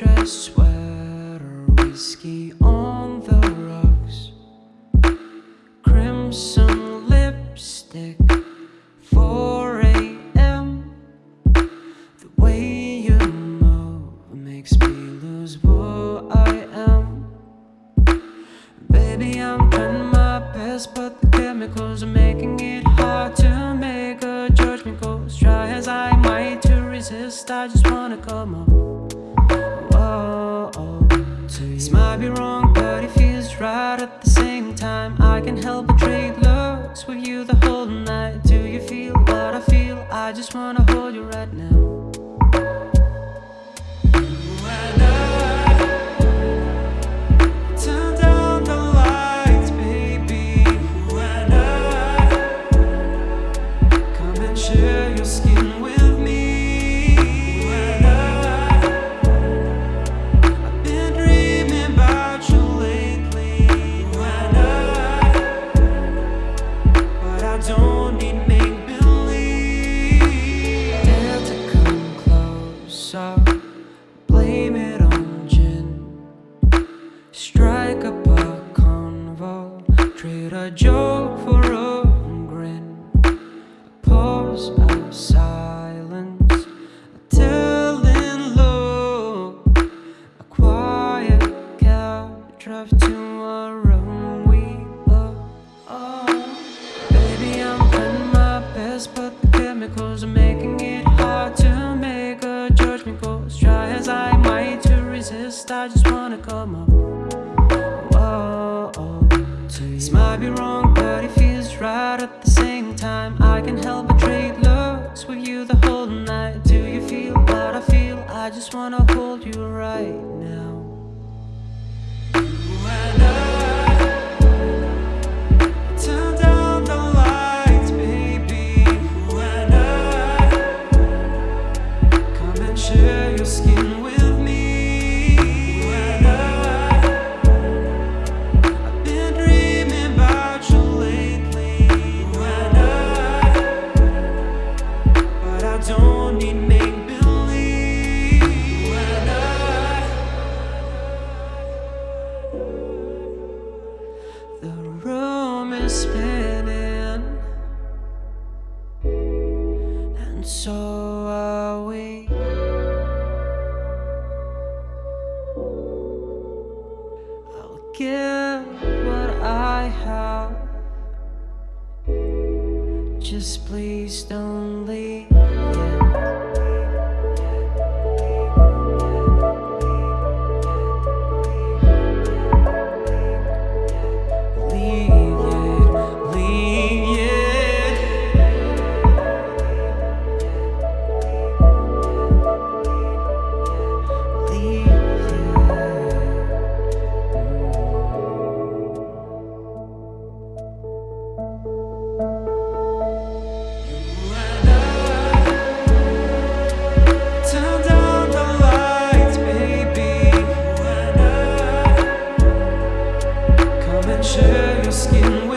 dress, sweater, whiskey on the rocks, crimson lipstick, 4 a.m. The way you move makes me lose what I am. Baby, I'm trying my best, but the chemicals are making it hard to make a judgment call. Try as I might to resist, I just wanna come up. Be wrong, a joke for a grin. A pause of silence. A telling look. A quiet cab drive to a room we love. Oh, baby, I'm trying my best, but the chemicals are making This might be wrong, but it feels right at the same time. I can help but trade looks with you the whole night. Do you feel what I feel? I just wanna hold you right now. Give what I have. Just please don't leave. Share your skin.